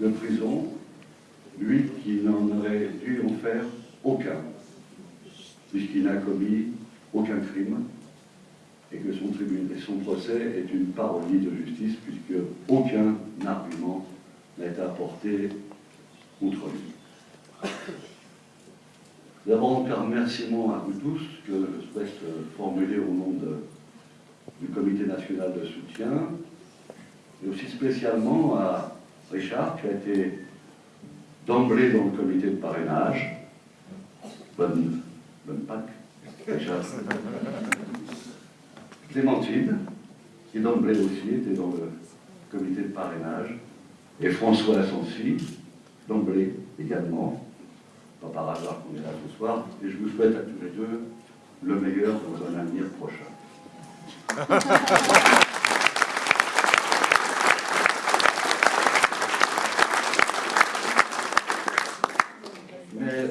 de prison, lui qui n'en aurait dû en faire aucun, puisqu'il n'a commis aucun crime, et que son, tribunal, son procès est une parodie de justice, puisque aucun argument n'a été apporté contre lui. D'abord, un remerciement à vous tous que je souhaite formuler au nom du Comité national de soutien, et aussi spécialement à Richard, qui a été d'emblée dans le comité de parrainage. Bonne, bonne Pâques, Richard. Clémentine, qui d'emblée aussi était dans le comité de parrainage, et François Assensi, d'emblée également, pas par hasard qu'on est là ce soir, et je vous souhaite à tous les deux le meilleur dans un avenir prochain. Mais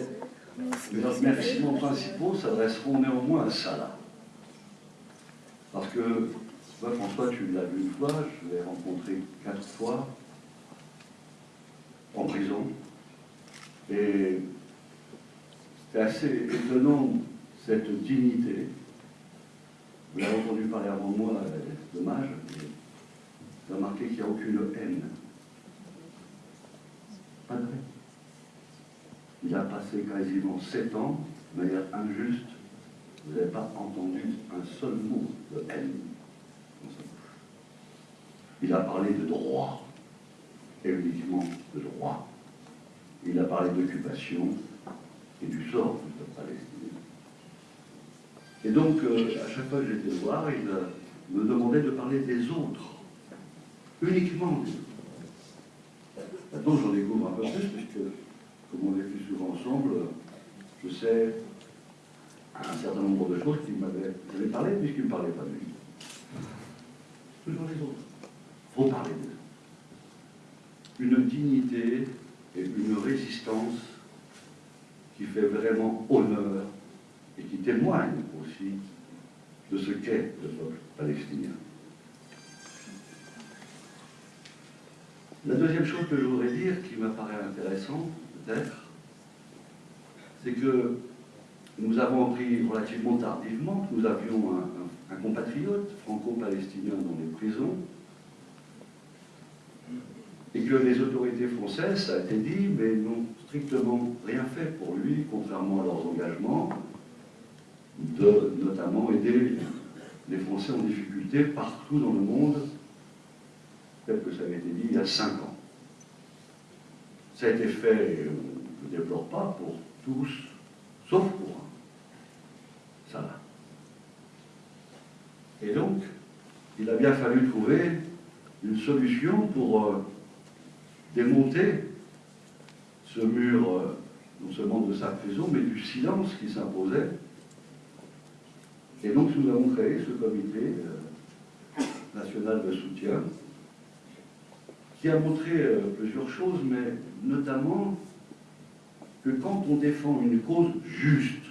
les remerciements principaux s'adresseront néanmoins à Salah. Parce que, toi François, tu l'as vu une fois, je l'ai rencontré quatre fois, en prison. Et c'est assez étonnant, cette dignité. Vous l'avez entendu parler avant moi, dommage, mais vous remarquez qu'il n'y a aucune haine. Pas de haine. Il a passé quasiment sept ans de manière injuste. Vous n'avez pas entendu un seul mot de haine dans sa bouche. Il a parlé de droit, et uniquement de droit. Il a parlé d'occupation et du sort du peuple palestinien. Et donc, euh, à chaque fois que j'étais voir, il euh, me demandait de parler des autres, uniquement des autres. Maintenant, j'en découvre un peu plus, puisque comme on est plus souvent ensemble, je sais un certain nombre de choses qu'il m'avait parlé puisqu'il ne parlait pas de lui. Toujours les autres. Il faut parler d'eux. Une dignité et une résistance qui fait vraiment honneur et qui témoigne aussi de ce qu'est le peuple palestinien. La deuxième chose que je voudrais dire, qui m'apparaît intéressante, peut-être, c'est que nous avons appris relativement tardivement que nous avions un, compatriote franco-palestinien dans les prisons et que les autorités françaises, ça a été dit, mais n'ont strictement rien fait pour lui, contrairement à leurs engagements, de notamment aider les Français en difficulté partout dans le monde, tel que ça avait été dit il y a cinq ans. Ça a été fait, je ne déplore pas, pour tous, sauf pour un. Ça. Et donc, il a bien fallu trouver une solution pour euh, démonter ce mur, euh, non seulement de sa prison, mais du silence qui s'imposait. Et donc, nous avons créé ce comité euh, national de soutien qui a montré plusieurs choses, mais notamment que quand on défend une cause juste,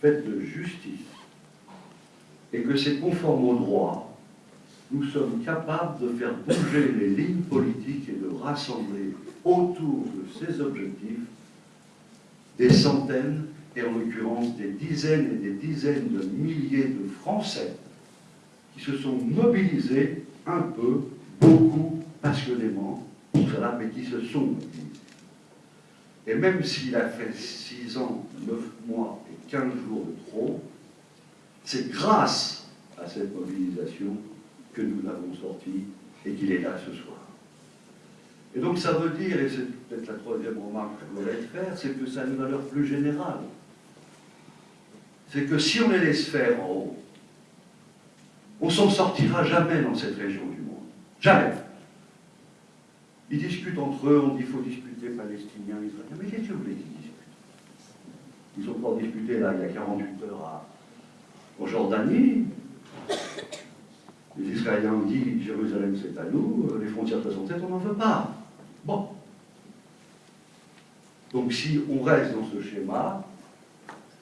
faite de justice, et que c'est conforme au droit, nous sommes capables de faire bouger les lignes politiques et de rassembler autour de ces objectifs des centaines, et en l'occurrence des dizaines et des dizaines de milliers de Français qui se sont mobilisés un peu, beaucoup, passionnément pour cela, mais qui se sont mobilisés. Et même s'il a fait 6 ans, 9 mois et 15 jours de trop, c'est grâce à cette mobilisation que nous l'avons sorti et qu'il est là ce soir. Et donc ça veut dire, et c'est peut-être la troisième remarque que je voudrais faire, c'est que ça a une valeur plus générale. C'est que si on les laisse faire en haut, on s'en sortira jamais dans cette région du monde. Jamais. Ils discutent entre eux, on dit qu'il faut discuter palestinien, israélien. Mais qu'est-ce que vous voulez qu'ils discutent? Ils ont encore discuté là, il y a 48 heures en Jordanie. Les Israéliens ont dit Jérusalem c'est à nous, les frontières 67 on n'en veut pas. Bon. Donc si on reste dans ce schéma,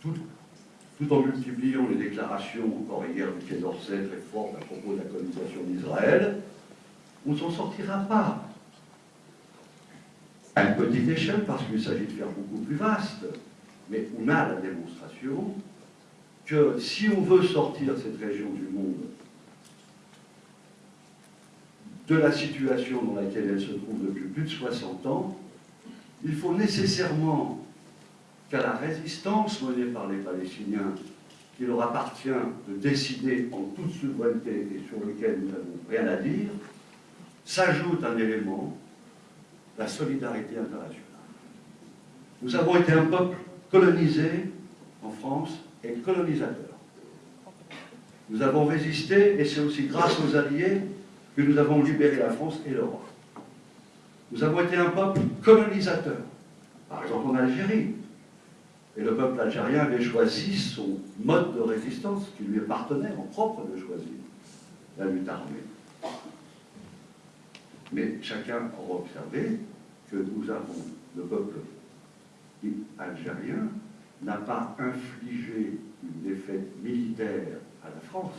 tout, tout en multipliant les déclarations, encore hier du Quai d'Orsay très fortes à propos de la colonisation d'Israël, on ne s'en sortira pas. À une petite échelle, parce qu'il s'agit de faire beaucoup plus vaste, mais on a la démonstration que si on veut sortir cette région du monde de la situation dans laquelle elle se trouve depuis plus de 60 ans, il faut nécessairement qu'à la résistance menée par les Palestiniens, qu'il leur appartient de décider en toute souveraineté et sur lequel nous n'avons rien à dire, s'ajoute un élément, la solidarité internationale. Nous avons été un peuple colonisé en France et colonisateur. Nous avons résisté et c'est aussi grâce aux Alliés que nous avons libéré la France et l'Europe. Nous avons été un peuple colonisateur, par exemple en Algérie. Et le peuple algérien avait choisi son mode de résistance qui lui appartenait en propre de choisir, la lutte armée. Mais chacun aura observé que nous avons, le peuple algérien n'a pas infligé une défaite militaire à la France,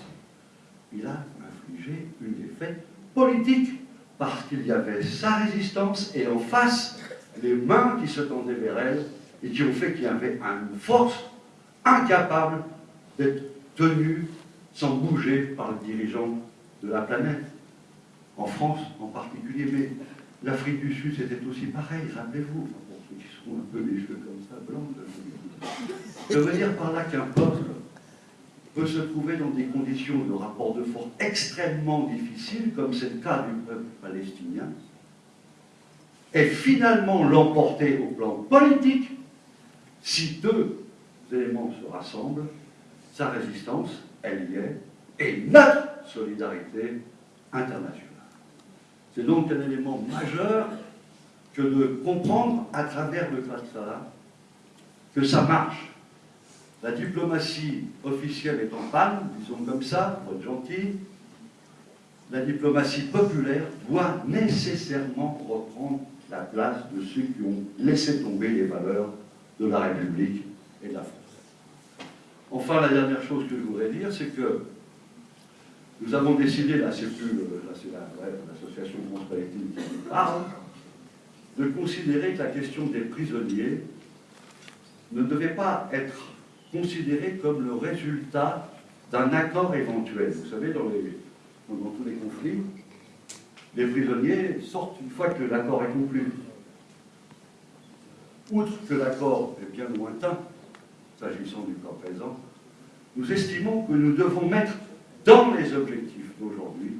il a infligé une défaite politique, parce qu'il y avait sa résistance et en face, les mains qui se tendaient vers elle et qui ont fait qu'il y avait une force incapable d'être tenue sans bouger par les dirigeants de la planète. En France en particulier, mais l'Afrique du Sud c'était aussi pareil, rappelez-vous, pour ceux qui sont un peu des cheveux comme ça, blancs, je veux dire par là qu'un peuple peut se trouver dans des conditions de rapport de force extrêmement difficiles, comme c'est le cas du peuple palestinien, et finalement l'emporter au plan politique si deux éléments se rassemblent, sa résistance, elle y est, et notre solidarité internationale. C'est donc un élément majeur que de comprendre à travers le ça que ça marche. La diplomatie officielle est en panne, disons comme ça, pour être gentil. La diplomatie populaire doit nécessairement reprendre la place de ceux qui ont laissé tomber les valeurs de la République et de la France. Enfin, la dernière chose que je voudrais dire, c'est que nous avons décidé, là c'est plus l'association France-Palestine qui parle, de considérer que la question des prisonniers ne devait pas être considérée comme le résultat d'un accord éventuel. Vous savez, dans, dans tous les conflits, les prisonniers sortent une fois que l'accord est conclu. Outre que l'accord est bien lointain, s'agissant du cas présent, nous estimons que nous devons mettre dans les objectifs d'aujourd'hui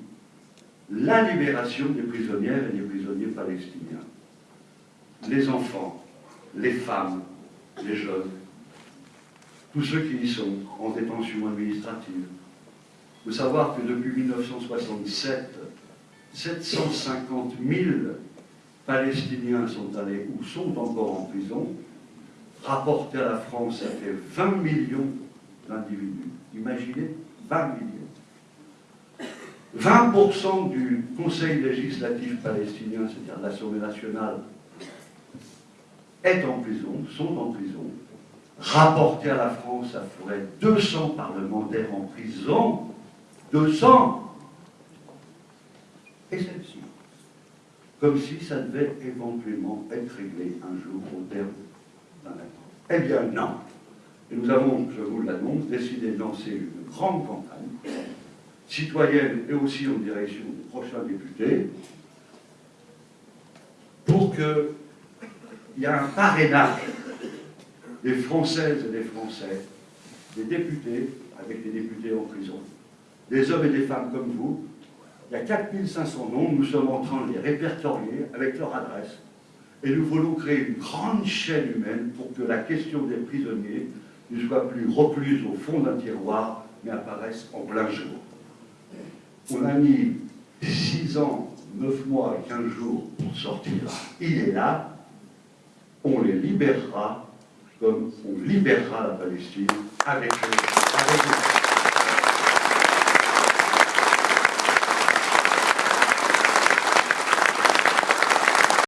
la libération des prisonnières et des prisonniers palestiniens. Les enfants, les femmes, les jeunes, tous ceux qui y sont en détention administrative. Il faut savoir que depuis 1967, 750 000 Palestiniens sont allés ou sont encore en prison. Rapporté à la France, ça fait 20 millions d'individus. Imaginez, 20 millions. 20% du Conseil législatif palestinien, c'est-à-dire l'Assemblée nationale, est en prison, sont en prison. Rapporté à la France, ça ferait 200 parlementaires en prison. 200 Et celle-ci comme si ça devait éventuellement être réglé un jour au terme d'un accord. Eh bien non. Et nous avons, je vous l'annonce, décidé de lancer une grande campagne citoyenne et aussi en direction des prochains députés pour qu'il y ait un parrainage des Françaises et des Français, des députés, avec des députés en prison, des hommes et des femmes comme vous, il y a 4500 noms, nous sommes en train de les répertorier avec leur adresse. Et nous voulons créer une grande chaîne humaine pour que la question des prisonniers ne soit plus recluse au fond d'un tiroir, mais apparaisse en plein jour. On a mis 6 ans, 9 mois et 15 jours pour sortir. Il est là. On les libérera comme on libérera la Palestine avec, avec